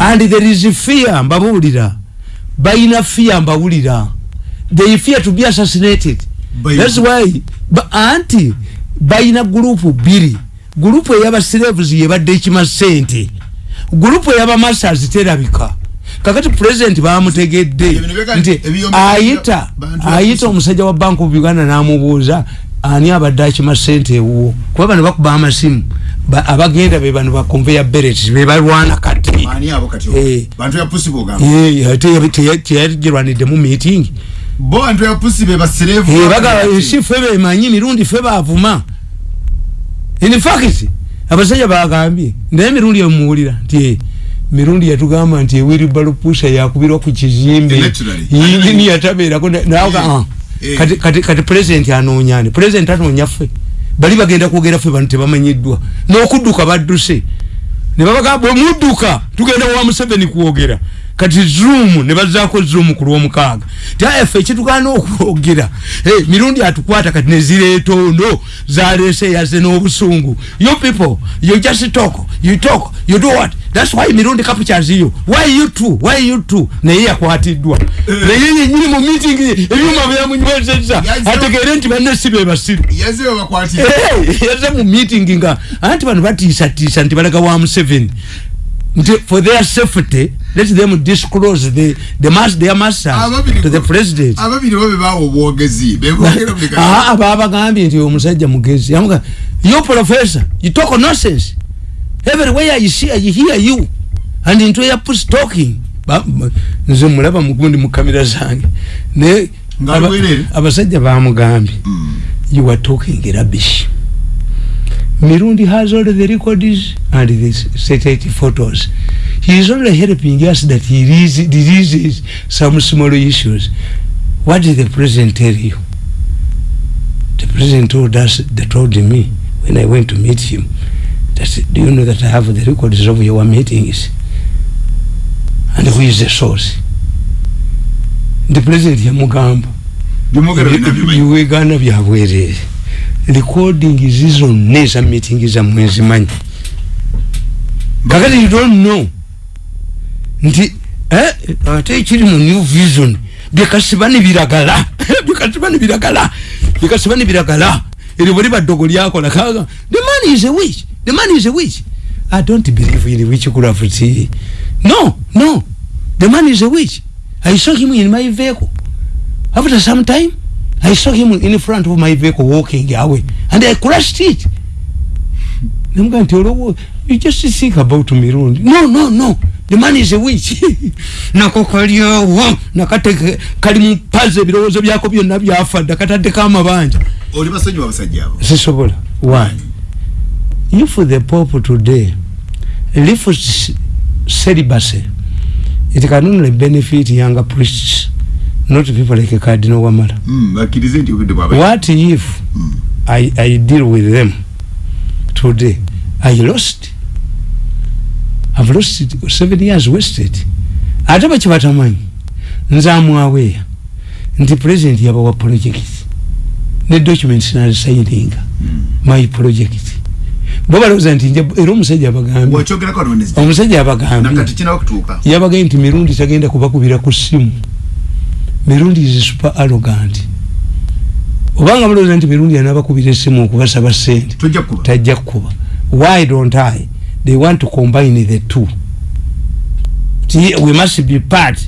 and there is fear mbabulira. Bayina fear mbawulira they fear to be assassinated. That's why ba, anti bayina gurupu biri. Gurupu ey'abasiraves yebadde ekima sente gurupu ey'abamasters terabika. Kakati president bamutegedde nti ayita ayita omusajja wa bank of uganda n'amubuuza ani abadde akima sente ewuwo kuba bano bakuba amasimu abagenda be bano ba conveyor belt bebalwana kati. Teyagirwaniddemu meeting. Si fe bemanyi mirundi fe bavuma in fact abasajja bagambye naye mirundi emuwulira nti mirundi yatugamba nti ewiribalo pusha yakubirwa ku kizimbe. Yingini yatabeerako naga kati president anoonyani president anoonya ffe bali bagenda kwogera ffe bano tebamanyiddwa. N'okudduka badduse. Ne babagamba bwemudduka tugenda wa museveni kwogera kati zoom ne bazaako zoom ku lwomukaaga. Tayaffe ekitugana okwogera. Mirundi atukwata kati nezireetondo zaleese yaze n'obusungu. You people you just talk you talk you do what? That's why mirundi captures you why you two why you two? Naye yakwatiddwa. Naye yenyini mu meeting ebyuma byamunywezeza ategeere nti banne si be basiru. Yaze mu meeting nga anti bano batiisatiisa nti balaga wa museveni nti for their safety let them disclose the the mass their masters to the president. obwogezi ah bagambye nti omusajja mugezi. You professor you talk nonsense. Everywhere you see you hear you. And into your push talking. Nze mulaba mugundi mu kamera zange. Ne abasajja bamugambye mm. you are talking rubbish Mirundi has all the records and the satellite photos. He is only helping us that he releases some small issues. What did the president tell you? The president told us, they told me when I went to meet him, that do you know that I have the records of your meetings? And who is the source? The president yamugamba. Biwegana byabwerere. Recording zizo neza meeting za mwezi manyi kakati you don't know. Nti eh ate ekiri mu new vision. Byekasibani biragala. Byekasibani biragala. Byekasibani biragala. Eri buli baddogo lyakola. Kaga the man is a witch. The man is a witch. I don't believe in witchcraft no no. The man is a witch. I saw him in my vehicle. After some time I saw him in front of my vehicle walking away and I crushed it. I'm going to tell you just think about Mirundi. No, no, no. The man is a witch. Nakokalio nakate kalimu paze birozo byako byonna byafa dakatade kama banja. Oli basajja babasajja abo. Sisobola. Why? If the pope today lifts celibacy, it can only benefit younger priests. Not people like Cardinal Wamala. Mm, what if mm. I, I deal with them today? I lost. I've lost it, seven years wasted. Ataba chibatamanyi. Nzamu awea. Nti president yaba wa project. Ne documents na signing. Mm. My project. Baba loza nti nje ero musajja abagambi. Wachogera kwa nonezi. Omusajja abagambi. Nakatichina wakutuka. Yabaga nti mirundi tagenda kubakubira ku simu. Mirundi is super arrogant. Obanga mulowooza nti mirundi anabakubira essimu okubasaba sente tajja kukuba. Why don't i? They want to combine the two. We must be part.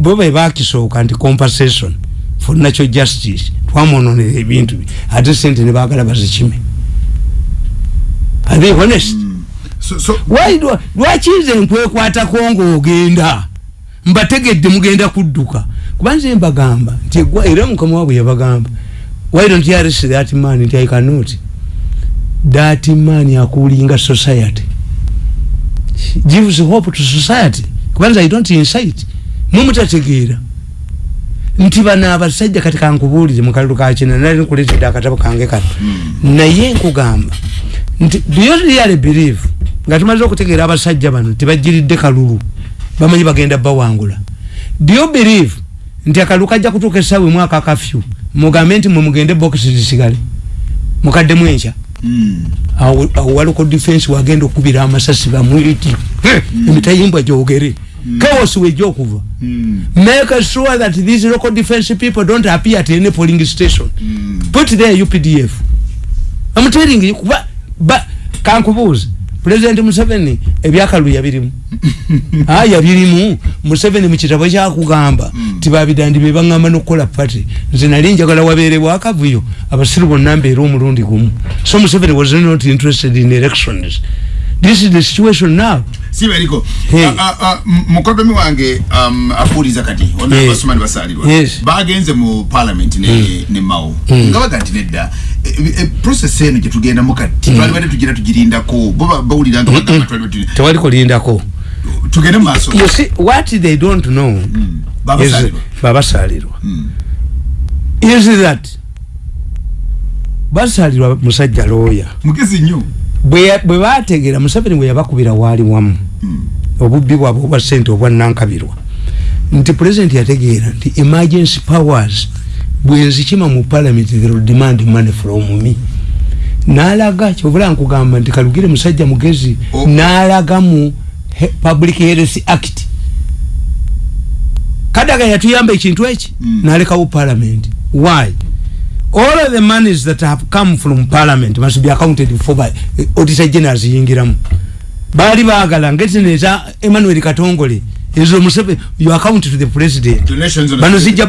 Bo be bakisooka nti compensation for natural justice. Twamononera ebintu ate sente nebagala bazikime. Are they honest? Mm. so, so, lwakize nkwekwatako ngaogenda mbategedde mugenda kudduka. Kubanze mbagamba nti era mukama wabwe yabagamba why don't you arrest that man? Nti i cannot. That man akulinga society. Gives hope to society. Kubanza i don't incite. Mumutategeera. Nti bano abasajja kati kankubuulire mukalulu kakina nali nkuletedde akatabo kange kano. Naye nkugamba nti do you really believe? Nga tumaze okutegeera abasajja bano tibajjiridde kalulu bamanyi bagenda bawangula. Do you believe nti akaluka ajja kutuuka essaawa mwaka kafyu mugambe nti mwe mugende bokisi zisigale? Mukadde mwenca Mm. awo waliko defense wagenda okubira amasasi bamwiti emitayimbwa gyogere. Chaos wejjokuva Mm. make sure that these local defense people don't appear at any polling station. Mm. put there updf i'm telling you kuba ba kankubuuza president museveni ebyakaluya birimu aya birimu museveni mukitabo kyakugamba tibabidandi bebagamba nokukola party. Nze nali njagala wabeere bwakavuyo abasiru bonna mbeera omulundi gumu. So museveni was not interested in elections. This is the situation now. Siberiko Hey. mukodomi wange um, afuuriza kati Hey. onabasomani basalirwa Yes. bagenze mu parliament ne, ne mao nga baga nti nedda e- e- process eno gyetugendamu kati. Twalibadde tugira tugirindako bo ba- bawulira nga bagamba twalibadde tu- tewali kulindako tugende mu maaso you see what they don't know Mm. babasalirwa babasalirwa Mm. is that basalirwa musajja looya mugezi nnyo bwe bwe bategeera museveni bwe yabakubira waali wamu Mm. obubbi bwabwe obwa ssente obwanankabirwa nti pulezidenti yategeera nti emergency powers bwenzikima mu parliament they will demand money from me n'alaga kyovula nkugamba nti kalugire musajja mugezi Oh. Public health act. Kadaga yatuyamba ekintu eki? Mm. n'alekawo parliament. Why? All of the monies that have come from parliament must be accounted for by eh, auditor generals yingiramu baali baagala ngetino eza emmanuel katongole ezo museve you account to the president. Bano zijja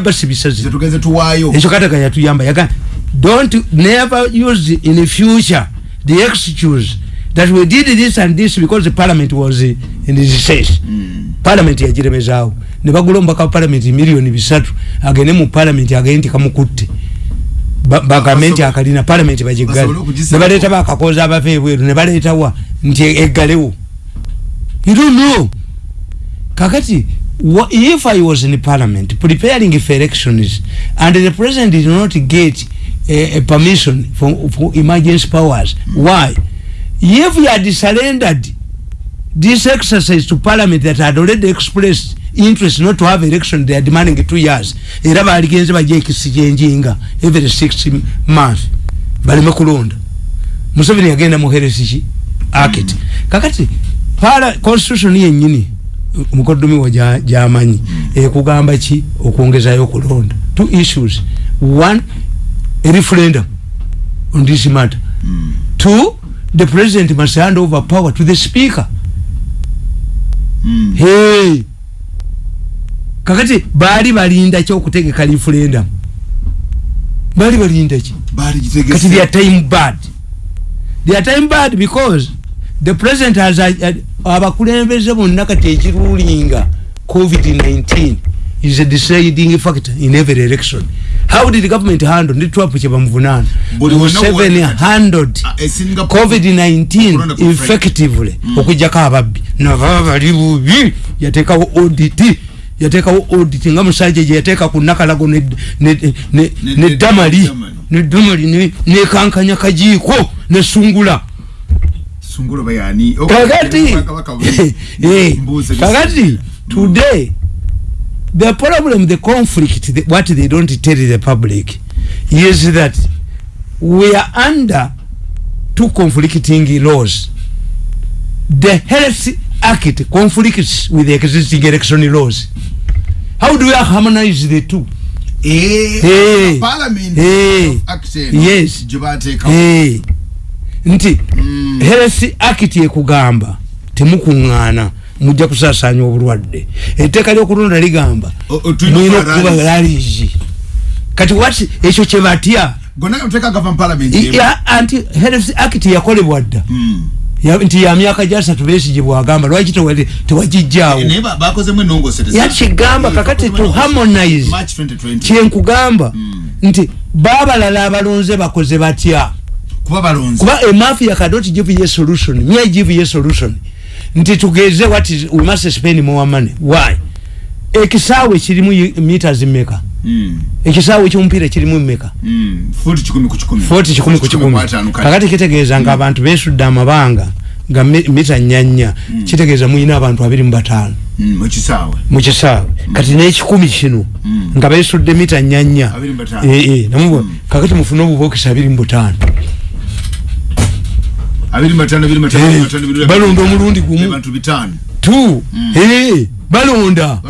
tuwaayo. Ekyo kataga yatuyamba yaga don't never use in future the excuse that we did this and this because the parliament was eh, in recess. Mm. parliament yagiremezaawo ne bagula omubaka wa parliament miliyoni bisatu. Agende mu parliament agende nti kamukutte. Ba- bagamenti akalina parliament bagiggale okugisako. ne baleeta bakakoza abava ebweru ne baleetawa nti eggalewo. You don't know. Kakati wha- if i was in parliament preparing for elections and the president did not get a, a permission for, for emergency powers why if he had surrendered this exercise to parliament that had already expressed interest not to have election they are demanding two years. Era baligenze bajja ekisijenjinga every six months. Baleme kulonda. Museveni yagenda muheresiki act kakati para constitution yennyini mukoddomi wa gya- gyamanyi ekugamba ki okwongezayo okulonda? Two issues. One a referendum on this matter. Mm. two the president must hand over power to the speaker. Mm. hey. Kakati baali balinda ki okutegeka referendum? Baali balinda ki? Baali kati gitegese they are time bad. They are time bad because the president has a- a- abakulembeze bonna kati ekirulinga covid-19 is a deciding factor in every election how did the government handle ndi trump kyebamuvunaana museveni handled Ah, esinga covid-19 Corona ku effectively. Okujjako ababbi naba bali bubi yateekawo audit. Yateekawo audit. Nga musajja gye yateeka ku nakalago ne- ne- ne- Ne- ne ne- damali. Damali. ne damali ne- nekankanya kajiiko nesungula sungulo bayani kakati. Eh, kakati. Today the problem the conflict the, what they don't tell the public is that we are under two conflicting laws the health act conflicts with the existing election laws how do we harmonize the two Hey. Hey. Yes. gyebateekawo hey. nti Mm. health act ekugamba temukuŋŋaana mujja kusaasanya obulwadde. Etteeka lyokulonda ligamba okukola okukuba lalizi kati wat ekyo kyebatya anti health act yakolebwa dda. Ya- nti ya myaka gyasatu besigye bwagamba lwaki tewa- tewagijjaawo enongosereza yakigamba kakati to harmonize march 2020 kyenkugamba Mm. nti baabalala abalonze bakoze batya? Kuba balonzi kuba a mafia cannot give a solution. Me i give a solution nti tugeze what is we must spend more money. Why? Ekisaawe kirimu meters mmeka? Mm. ekisaawe ekyomupiira kirimu mmeka? Mm. futi kikumi ku kikumi. Kakati kitegeeza nga abantu besudde amabanga nga mi- mita nyanya kitegeeza muyina abantu abiri mu bataano. Mm, mu kisaawe. Mu kisaawe. Kati n'ekikumi kino Mm. nga besudde mita nyanya eh, namubwa Mm. kakati mufune obubokisi abiri mu butaano abiri matano abiri matano abiri matano abiri balonda omulundi gumu. bantu bitano tu Eh, balonda.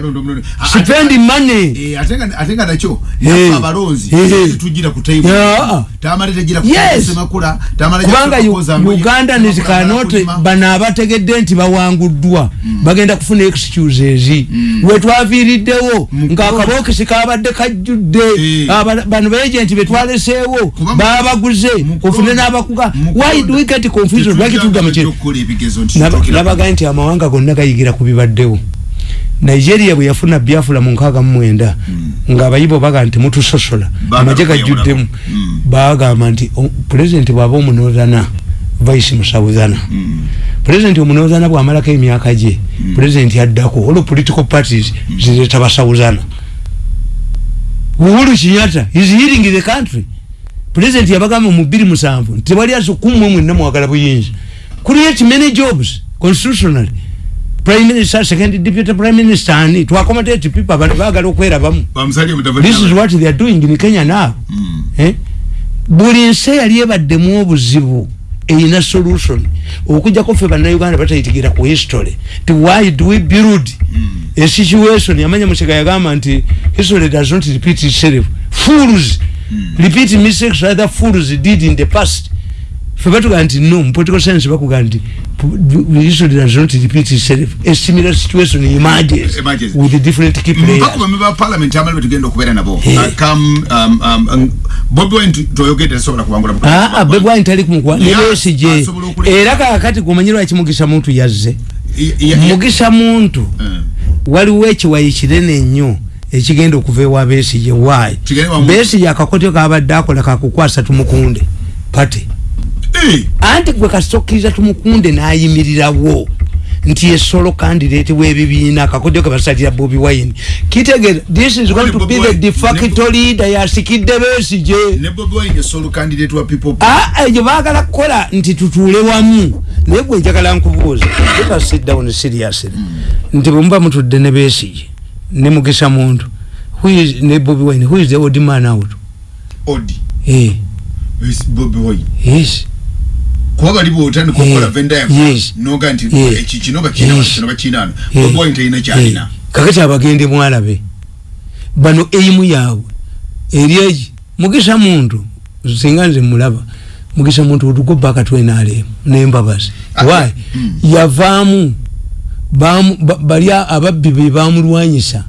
Spend money Eh, atenga nacho Eh. abalonzi Eh. tugira ku table. Yeah. tamale tegira ku kubanga uganda nezikanot bano abategedde nti bawanguddwa bagenda kufuna excuses wetwaviiriddewo Mu- ngaakabokisi kabadde kajjudde. Bano beegenti betwaleseewo babaguze ofune n'abakuga. why do we get confusion lwaki tudda mu kino okukola ebigezo nti Naba- tutuukira- nabaga nti amawanga gonna gayigira ku bibaddewo nigeria bwe yafuna biafula mu nkaaga mu mwenda ng'abayibo baga nti mutusosola amagye kweyawulako. gajjuddemu Mm. bagamba nti pulezidenti bw'aba omunoozana vice musawuzana Mm. pulezidenti omunoozana bw'amalako emyaka gye pulezidenti addako olwo political parties zireeta basawuzana uhuru kinyata is healing the country. Pulezidenti yabagamba mu bbiri musanvu nti tewali asukumwe mwenna mwagala buyinza. Create many jobs constitutionally prime minister second deputy prime minister ani to accommodate people baagala okwerabamu bamusalye mutavali this is what they are doing in kenya now. Mm. eh? buli nsi eyali ebaddemu obuzibu eyina solution. Okujjako ffe bannayuganda batayitigira ku history. Ti why do we build a situation? Yamanya musega yagamba nti history does not repeat itself. Fools repeat mistakes other fools did in the past ffe batugaa nti no mu political science bakugaa nti history does not repeat itself a similar situation emerges Emerges. with different key players. mpaka bamwe ba parliament amali betugenda okubeera nabo. Eh. Uh, kam um, um, um, bobi wine toyogedde tasobola kuwangula mu- aa bebwani tali kumukwa. Nebesije asobola okuleka. era kakati gumanyirwa kimugisa muntu yazze Ya- ya- ya- mugisa muntu. Eh. waliwo ekiwayi kinene nnyo ekigenda okuva ewa Kigende wamu- besije akakotyo kabadde akola kakukwasa tumukunde. Pate. Eh. Anti gwe kasitokkiriza tumukunde n'ayimirirawo nti esolo candidate w'ebibiina akakodyo ke basalira bobi wine. Kitegeeza this is going to be the de facto leader yasikidde aa egyo baagala kukola nti tutuule wamu. Naye gwe njagala nkubuuza let us sit down seriously. Nti bwe muba mutudde ne beesige ne mugisa muntu ne bobi wine who is the old man out? Odi. Eh, bobi wine? Yes kuba bali bwotandika okukola venda yes. noga nti eki kino bakinano bobi wine talina kyalina? Kakati abagende mwalabe bano eimu yaabwe eri egi mugisa muntu singa nze mulaba mugisa muntu otugoba akatwenaalemu nembabazi. Ah, why? mm. yavaamu bali ababbi be bamulwanyisa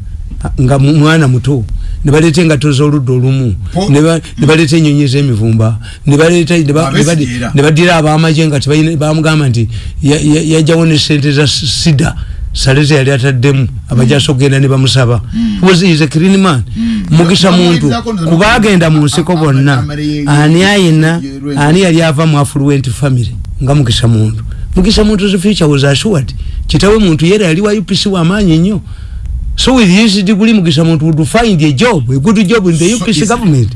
nga mwana muto nebaleeta engato z'oludda olumu. Po- ne ba- ne baleeta enyonyi z'emivumba ne baleeta ne ba- ne badi- Abeesigira. ne badira abamaje nga bamugamba nti ya- ya- yajjawo ne sente za sida. Saleze yali ataddemu abajasa okugenda ne bamusaba. Was is a clean man? Mugisa muntu. kuba agenda mu nsiko bonna. ani ayina? ani yali ava mu affluent family? Nga mugisa muntu. Mugisa muntu future was assured. Kitawe muntu yera yali wa UPC wa maanyi nnyo so with his degree mugisa muntu would find a job a good job in the So UPC government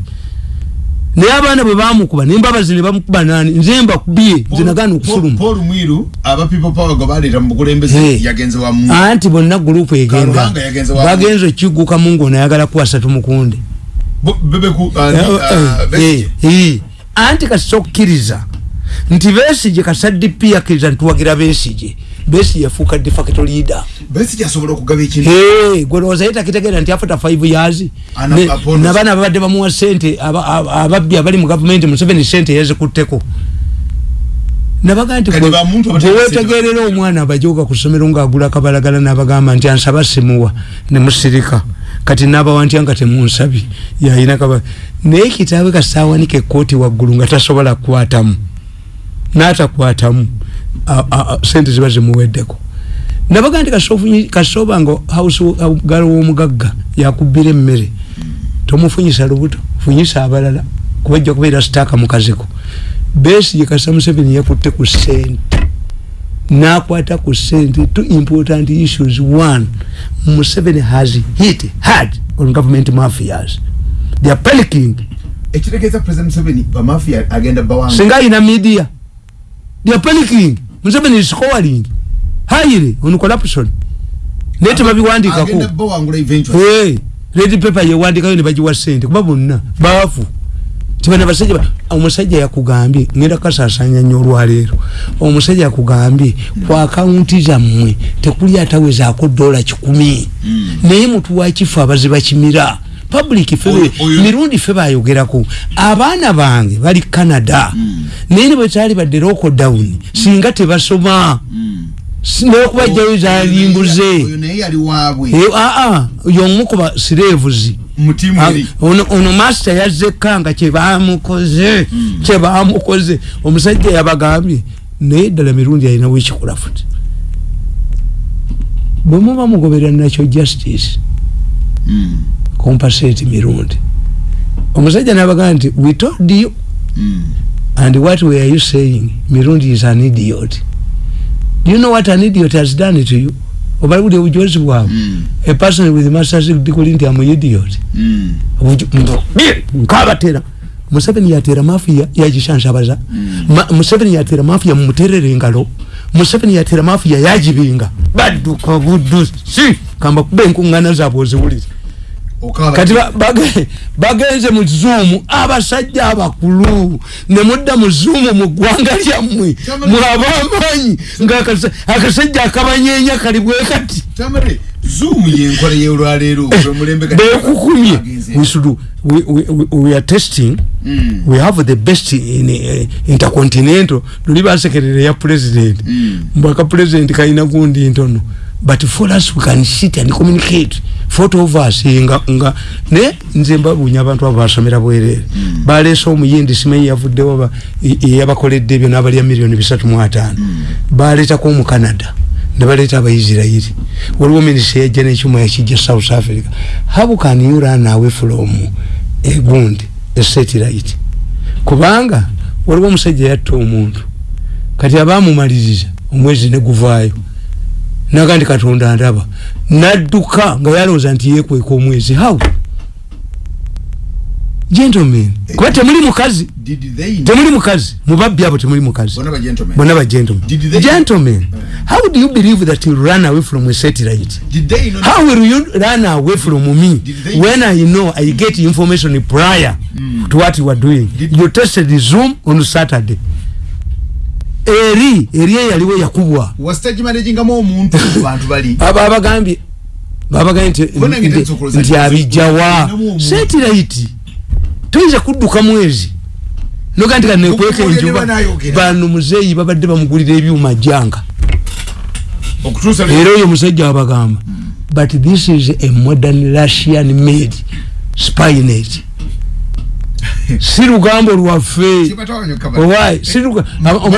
naye abaana bwe bamukuba nembabazi ne bamukuba nani nze mbakubye nze nagaana okufuluma paul mwiru aba people power gwe baleeta mu bukulembeze Hey. yagenze wamu anti bonna gurupu egenda Kaluhanga yagenze wamu. bagenza okigukamu ngaonayagala kuwasa tumukunde Bo- bebeku uh, Eh, uh, eh, Besigye. eh, eh. anti kasita okkiriza nti besije kasadde pi akkiriza ntuwagira besije yafuuka de facto leader. Besigye asobola okugaba ekintu Hey, gwe lowooza ye takitegeera nti after five years Ana- ne- apology. nabaana babadde bamuwa sente aba- aba- ababbi abali mu gavumenti museveni sente yazikutteko. Nabaga nti gwe abatali wetegerera omwana abajoga ku ssomero ng'agula kabalagala n'abagamba nti ansaba simuwa ne musirika. Kati n'abawa ntya nga temunsabye yayina kaba naye kitaawe kasaawanika ekkooti waggulu nga tasobola kukwatamu n'atakwatamu. a- a- a- sente ziba zimuweddeko. Nabaga nti kasofunyi- kasoba nga hausgalo w'omugagga yakubbira emmere. Tomufunyisa lubuto funyisa abalala kuba ejja kubeera sitaaka mukaziko besigye kasa museveni yakutte ku sente. Nakwata ku sente two important issues. One museveni has hit hard on government mafias. They are panicking. Ekitegeeza president museveni bamafia agenda bawanga singa ayina media. They are panicking museveni is scoring highly on corruption naye tebabiwandikako agenda bawangula eventually. Hey, red paper yewandikayo ne bagiwa sente kuba bonna baafu tibana basajja omusajja yakugambye ngenda kasasanya nnyo olwaleero omusajja yakugambye ku akawunti zammwe tekuli atawezaako dola kikumi. Naye mutu wakifu abaziba kimira public fe mirundi fe bayogerako. Abaana bange bali canada. Naye ne bwetali badde lockdown singa tebasoma. Nokubajjayo zalimbuze aa yomukuba sirevuzi ono master yazzekanga kyebamukoze kyebamukoze omusajja yabagambye naye ddala mirundi alina wekikola futi. Bwemuba mugoberera nakyo justice compensate mirundi. Omusajja nabagamba nti we told you. And what were you saying? Mirundi is an idiot. Do you know what an idiot has done to you? Obali buli obujozi bwabwe a person with masters degree nti am idiot. Nkabatera museveni yatera mafia yagishanshabaza museveni yatera mafia mumuterere engalo. Museveni yatera mafia yagibinga badduka buddusi. Kamba kuba enkuŋŋana zaabwe oziwuliza kati bagenze mu zoom abasajja abakulu nemudda mu zoom mu ggwanga lyammwe. Mwabamanyi nga akasajja akabanyenya kali bwe kati. Bekukumye we are testing. Mm. we have the best in uh, intercontinental. Luli basekerere ya president. Mm. mbaka president kaina gundi ntono but for us we can sit and communicate. Photo of us nga nga ne nze mbabunya abantu abo basomera bwerere mm. balesa omuyindi simanyi yavuddewo ba yabakoledde ebyo n'abalya miliyoni bisatu mu ataano. Mm. baleetako mu canada ne baleeta abaisirairi waliwo minisita yajja nekyuma yakijja south africa. How can you run away from egundi esatellite kubanga waliwo omusajja yatta omuntu kati abamumaliriza omwezi neguvaayo naga ndi katonda ndaba. Nadduka nga yalowooza nti yekweka omwezi. How? Gentlemen kuba temuli mukazi. temuli mukazi. Mubabbi abo temuli mukazi. Bona ba gentlemen. Gentlemen. How do you believe that you run away from a satellite? How will you run away from me? When i know i get information prior mm. to what you are doing. You tested zoom on saturday eri eri eyaliwo yakubwa. Abagambye babagambye nti abijjawa. Satellite toyinza kudduka mwezi. Noga nti kanekweka enjuba bano muzeeyi babadde bamugulira ebyuma janga era oyo musajja wabagamba but this is a modern russian made spynet si lugambo lwaffe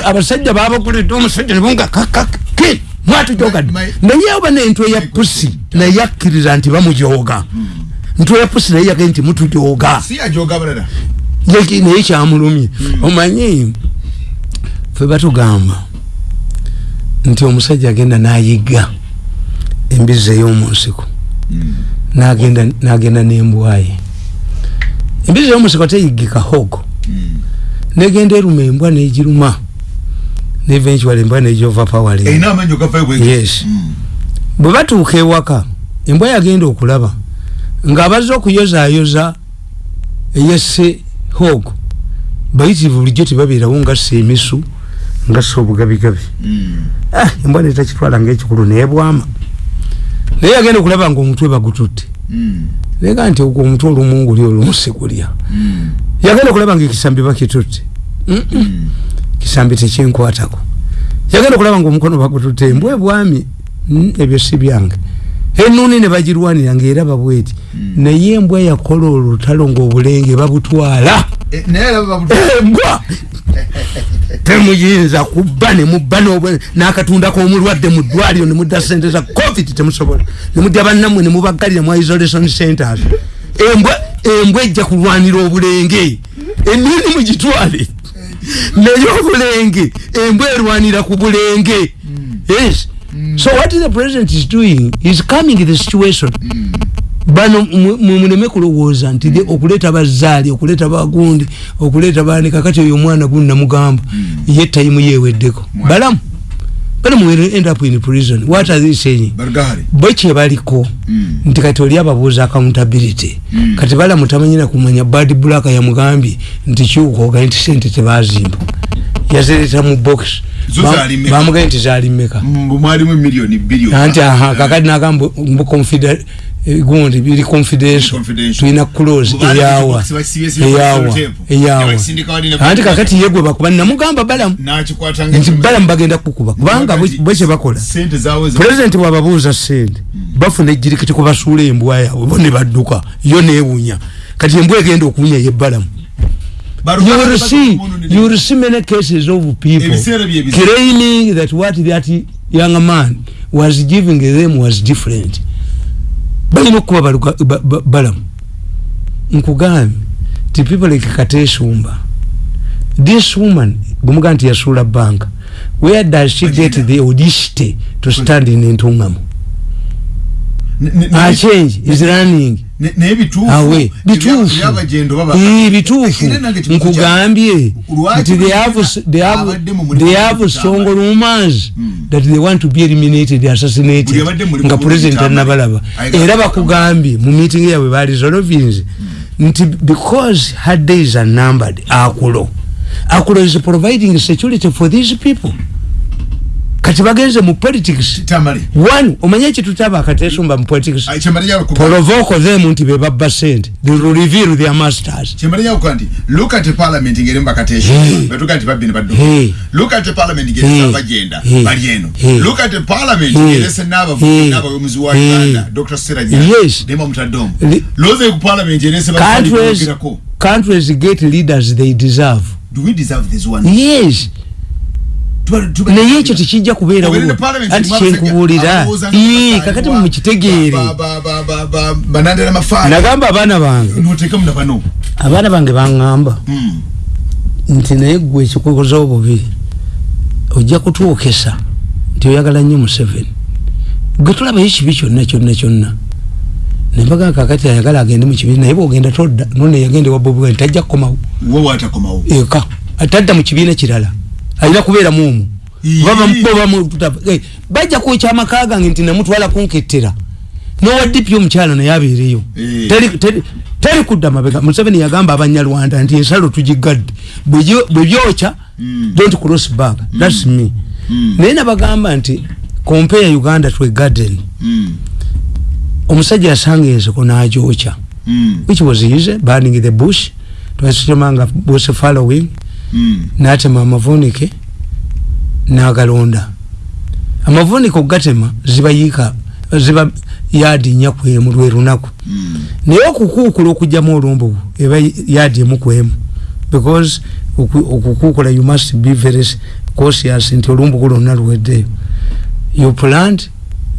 abasajja babaguledde omusajja nebunga kakake mwatujogadde naye oba nentwe ya pusi naye akkiriza nti bamujoga ntwe ya pusi naye yagee nti mutujoga naye kyamulumye. Omanyi fe batugamba nti omusajja agenda nayiga embizi ey'omunsiko nagenda n'embwaye embizi ey'omunsiko teyigika hogo. Negenda eruma embwa negiruma. Neventual embwa nejova power yes. Bwe batuuka ewaka embwa yagenda okulaba. Ng'abazze okuyozayoza eyesse hogo bayitirivu bulijjo tebabeerawo nga ssa emisu nga ssa obugabigabi ah, embwa netakitwala ngaekikulu neebwama naye yagenda okulaba nga omutwe bagututte nayegaa nti ogwo omutwe olumunguli olumusigulya yagenda okulaba nga ekisambi bakitutte kisambi tekinkwatako yagenda okulaba nga omukono bagututte. Embwa ebwami ebyo si byange enuni ne bagirwanira ngaeraba bweti naye embwa yakola olutalo ngaobulenge babutwala. Embwa! Temuyinza kubba nemubba nakatundako omulwadde mu ddwaliro nemudda sente za covid temusobola. Nemudya bannamwe nemubagalira mu isolation centers. Embwa embwa ejja kulwanira obulenge. Enuni mugitwale. Naye obulenge embwa erwanira ku bulenge. Yes so what the president is doing is coming the situation. Bano muleme kulowooza nti okuleeta bazaali okuleeta bagundi okuleeta bani kakati oyo omwana gundi namugamba ye tayimu yeweddeko balamu balamu will end up in prison. What are they saying? Bargahari bo kyebaliko Mm. nti kati oli ababuuza accountability. Mm. kati balamu tamanyina kumanya bad black yamugambye nti kiwukoga nti sente tebazimba. Yazireta mu box? Bamugambye nti zaali mmeka. Mm, mwalimu milioni bilioni anti aha kakati nagamba mbu confida eh, gundi biri confidential. tulina close eyawa. eyawa. eyawa. Anti kakati yegwe bakuba namugamba balamu. Nakikwata nti balamu bagenda kukuba kubanga bwe- bwe kyebakola sente zawe za- pulezidenti bwababuuza sente bafuna ejjirikiti kubasuula embwa yaabwe bo ne badduka yo neewunya kati embwa egenda okuwunya yebbalamu Baruka- you will see you will see many cases of people claiming that what that young man was giving them was different. Balina okuba baluka- ba- ba- balamu nkugambye ti people like katesumba this woman bwemuga nti yasuula banka where does she get the audacity to stand in ne- achange is running naye bituufu awe bituufu. baba Ii, bituufu. Era nange kibuzo nkugambye. Lwaki nti they have they have they have strong rumors Mm. that they want to be eliminated assassinated nga president anabalaba era bakugambye mu meeting yabwe bali zolovinze nti because her days are numbered akulo. Akulo is providing security for these people kati bagenze mu politics tamale one omanye ekitutaba akatesumba mu politics kyemale yakuga provoke them nti bebabba sente they will reveal their masters kyemale yakuga nti look at parliament ngere mbakatesha Hey. betuga nti babbi ne baddo Hey. look at parliament ngere Hey. sava agenda Hey. bali eno Hey. look at parliament Hey. ngere se naba Hey. naba yomuzi wa Hey. Dr. Seranya Yes. dema mutadom Li- loze ku parliament ngere se countries countries get leaders they deserve do we deserve this one yes naye ekyo tekijja kubeera Obere ne wo parliament anti kyenkubuulira. kakati mukitegeere. nagamba abaana bange. Abaana bange baŋŋamba. Mm. nti naye gwe ekikukoza obubi ojja kutuukisa. Nti oyagala nnyo museveni. Gwe tulabayo ekibi kyonna kyonna kyonna. Nembaga kakati ayagala agende mu kibiina naye bwogenda todda none yagende wa bobi wine tajja kukomawo eka atadda mu kibiina kirala alina kubeeramu omwo Ii. bajja kwekya amaka gange nti namutwala kunkettera. Nowaddipi omukyala naye abeereyo. Ee. Teri- kudda mabega. Museveni yagamba abanyarwanda nti ensalo tugigadde Bwe gyo- bwe byokya Mm. don't cross back thats me. Naye nabagamba nti compare uganda to a garden. Omusajja yasanga ensiko n'agyokya. Which was easy burning the bush. Twasitemanga bush following. Natema amavunike nagalonda. Amavunike okugatema zibayiika ziba yaadi nnya kwemu lwe lunaku. Mm. naye okukuukula okugjamu olumbu eba yaadi emu kwemu. Because oku- okukuukula you must be very cautious nti olumbuku lwonna luweddeyo you plant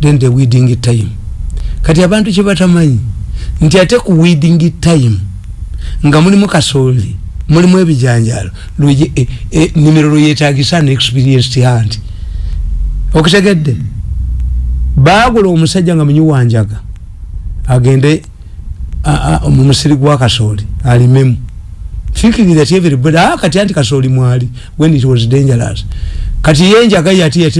then the weeding time. Kati abantu kyebatamanyi nti ate ku weeding time nga mulimu kasooli mulimu ebijanjalo lwe- e- e- nimiro lweyetagisa ne experienced hand okitegedde? Baagula omusajja nga munyiwanjaga agende mu musiri gwa kasooli alimemu. Thinking that everybody ah kati anti kasooli mwali when it was dangerous. Kati yenjaga yati